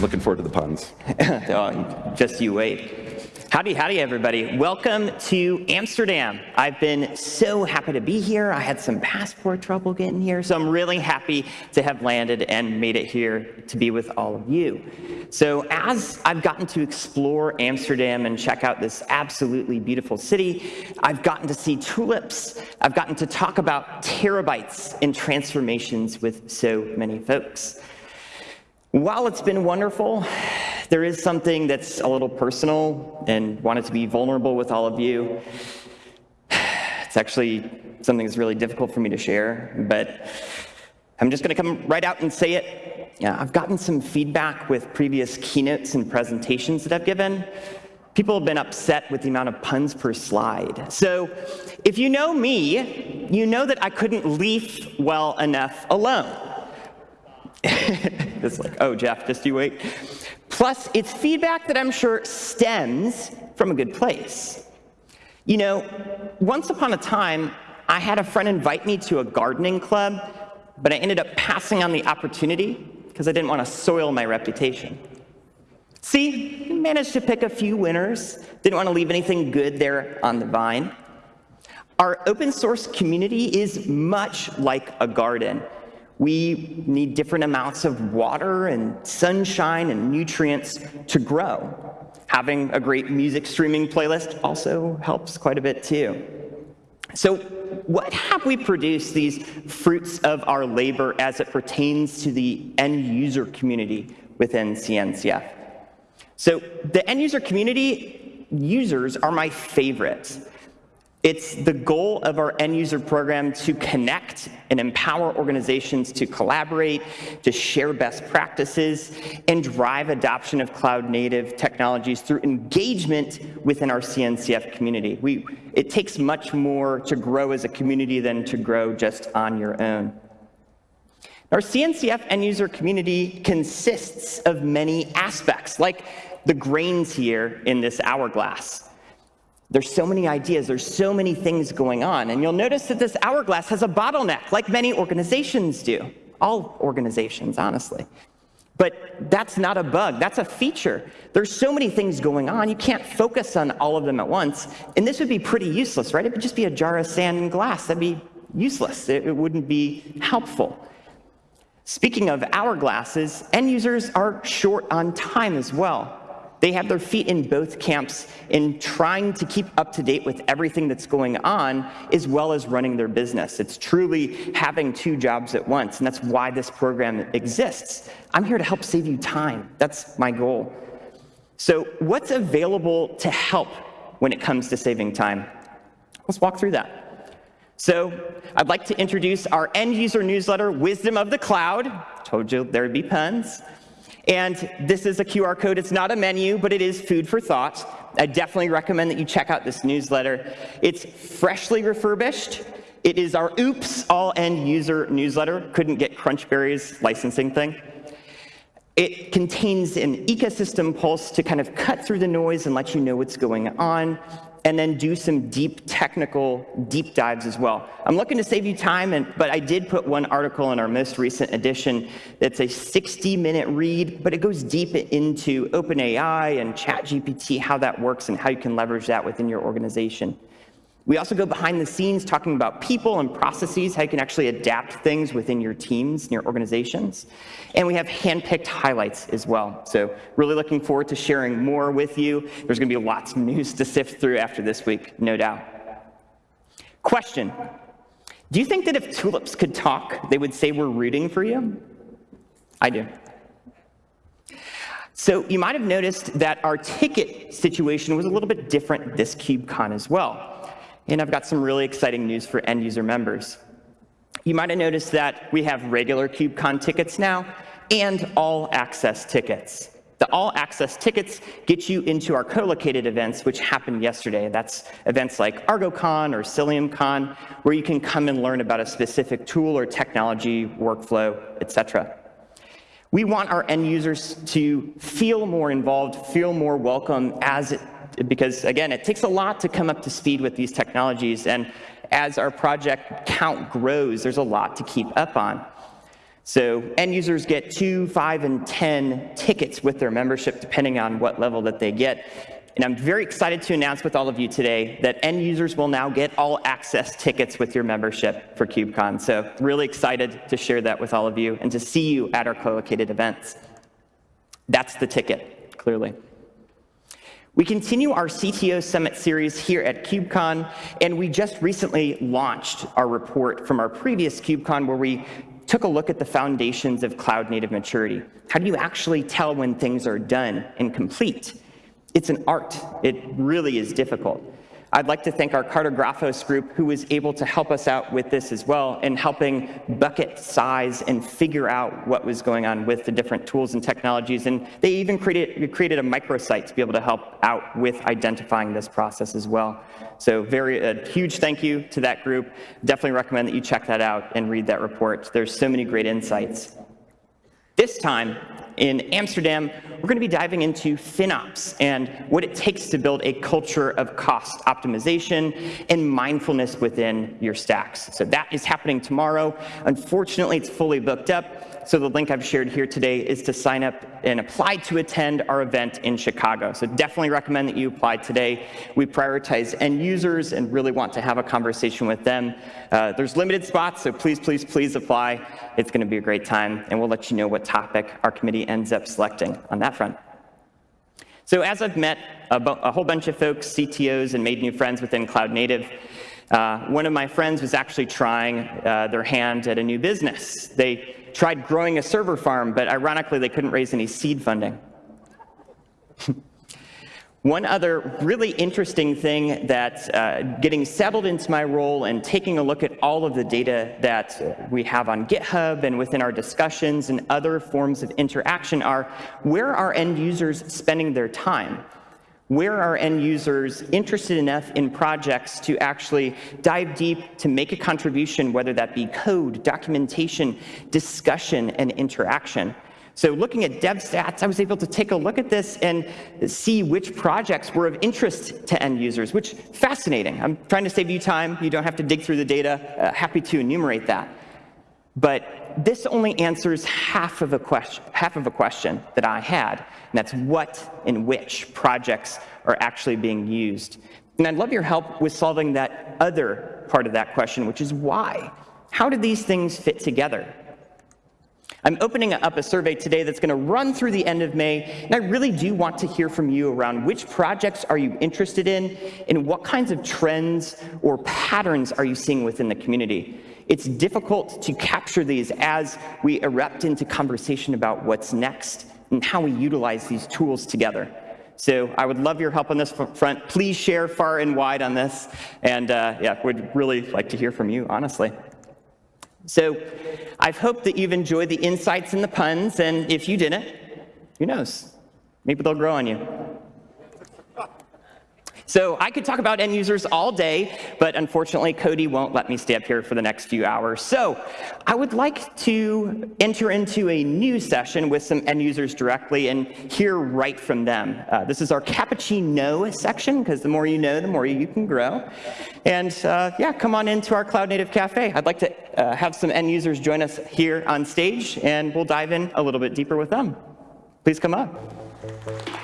Looking forward to the puns. oh, just you wait. Howdy, howdy, everybody. Welcome to Amsterdam. I've been so happy to be here. I had some passport trouble getting here, so I'm really happy to have landed and made it here to be with all of you. So as I've gotten to explore Amsterdam and check out this absolutely beautiful city, I've gotten to see tulips. I've gotten to talk about terabytes and transformations with so many folks. While it's been wonderful, there is something that's a little personal and wanted to be vulnerable with all of you. It's actually something that's really difficult for me to share, but I'm just going to come right out and say it. Yeah, I've gotten some feedback with previous keynotes and presentations that I've given. People have been upset with the amount of puns per slide. So if you know me, you know that I couldn't leaf well enough alone. it's like, oh, Jeff, just you wait. Plus, it's feedback that I'm sure stems from a good place. You know, once upon a time, I had a friend invite me to a gardening club, but I ended up passing on the opportunity because I didn't want to soil my reputation. See, managed to pick a few winners, didn't want to leave anything good there on the vine. Our open source community is much like a garden. We need different amounts of water and sunshine and nutrients to grow. Having a great music streaming playlist also helps quite a bit too. So what have we produced these fruits of our labor as it pertains to the end user community within CNCF? So the end user community users are my favorites. It's the goal of our end user program to connect and empower organizations to collaborate, to share best practices, and drive adoption of cloud native technologies through engagement within our CNCF community. We, it takes much more to grow as a community than to grow just on your own. Our CNCF end user community consists of many aspects, like the grains here in this hourglass. There's so many ideas, there's so many things going on. And you'll notice that this hourglass has a bottleneck, like many organizations do. All organizations, honestly. But that's not a bug, that's a feature. There's so many things going on, you can't focus on all of them at once. And this would be pretty useless, right? It would just be a jar of sand and glass. That'd be useless, it, wouldn't be helpful. Speaking of hourglasses, end users are short on time as well. They have their feet in both camps in trying to keep up to date with everything that's going on, as well as running their business. It's truly having two jobs at once, and that's why this program exists. I'm here to help save you time. That's my goal. So what's available to help when it comes to saving time? Let's walk through that. So I'd like to introduce our end user newsletter, Wisdom of the Cloud. Told you there'd be puns. And this is a QR code. It's not a menu, but it is food for thought. I definitely recommend that you check out this newsletter. It's freshly refurbished. It is our Oops All End User newsletter. Couldn't get Crunchberry's licensing thing. It contains an ecosystem pulse to kind of cut through the noise and let you know what's going on and then do some deep technical deep dives as well. I'm looking to save you time, and, but I did put one article in our most recent edition that's a 60-minute read, but it goes deep into OpenAI and ChatGPT, how that works and how you can leverage that within your organization. We also go behind the scenes talking about people and processes, how you can actually adapt things within your teams and your organizations. And we have handpicked highlights as well. So really looking forward to sharing more with you. There's going to be lots of news to sift through after this week, no doubt. Question. Do you think that if tulips could talk, they would say we're rooting for you? I do. So you might have noticed that our ticket situation was a little bit different this KubeCon as well. And I've got some really exciting news for end user members. You might have noticed that we have regular KubeCon tickets now and all access tickets. The all access tickets get you into our co-located events, which happened yesterday. That's events like ArgoCon or CiliumCon, where you can come and learn about a specific tool or technology, workflow, etc. We want our end users to feel more involved, feel more welcome as because again, it takes a lot to come up to speed with these technologies. And as our project count grows, there's a lot to keep up on. So end users get two, five, and 10 tickets with their membership, depending on what level that they get. And I'm very excited to announce with all of you today that end users will now get all access tickets with your membership for KubeCon. So really excited to share that with all of you and to see you at our co-located events. That's the ticket, clearly. We continue our CTO Summit series here at KubeCon, and we just recently launched our report from our previous KubeCon where we took a look at the foundations of cloud native maturity. How do you actually tell when things are done and complete? It's an art. It really is difficult. I'd like to thank our Cartografos group who was able to help us out with this as well in helping bucket size and figure out what was going on with the different tools and technologies. And they even created, created a microsite to be able to help out with identifying this process as well. So very a huge thank you to that group. Definitely recommend that you check that out and read that report. There's so many great insights. This time, in Amsterdam, we're going to be diving into FinOps and what it takes to build a culture of cost optimization and mindfulness within your stacks. So that is happening tomorrow. Unfortunately, it's fully booked up. So the link I've shared here today is to sign up and apply to attend our event in Chicago. So definitely recommend that you apply today. We prioritize end users and really want to have a conversation with them. Uh, there's limited spots, so please, please, please apply. It's going to be a great time, and we'll let you know what topic our committee ends up selecting on that front. So as I've met a, a whole bunch of folks, CTOs, and made new friends within Cloud Native, uh, one of my friends was actually trying uh, their hand at a new business. They tried growing a server farm, but ironically, they couldn't raise any seed funding. One other really interesting thing that uh, getting settled into my role and taking a look at all of the data that we have on GitHub and within our discussions and other forms of interaction are where are end users spending their time? Where are end users interested enough in projects to actually dive deep to make a contribution, whether that be code, documentation, discussion, and interaction? So looking at DevStats, I was able to take a look at this and see which projects were of interest to end users, which fascinating. I'm trying to save you time. You don't have to dig through the data. Uh, happy to enumerate that. But this only answers half of a question, half of a question that I had, and that's what and which projects are actually being used. And I'd love your help with solving that other part of that question, which is why? How do these things fit together? I'm opening up a survey today that's going to run through the end of May, and I really do want to hear from you around which projects are you interested in, and what kinds of trends or patterns are you seeing within the community. It's difficult to capture these as we erupt into conversation about what's next and how we utilize these tools together. So I would love your help on this front. Please share far and wide on this. And uh, yeah, would really like to hear from you, honestly. So I've hoped that you've enjoyed the insights and the puns. And if you didn't, who knows? Maybe they'll grow on you. So I could talk about end users all day, but unfortunately, Cody won't let me stay up here for the next few hours. So I would like to enter into a new session with some end users directly and hear right from them. Uh, this is our cappuccino section, because the more you know, the more you can grow. And uh, yeah, come on into our Cloud Native Cafe. I'd like to uh, have some end users join us here on stage, and we'll dive in a little bit deeper with them. Please come up.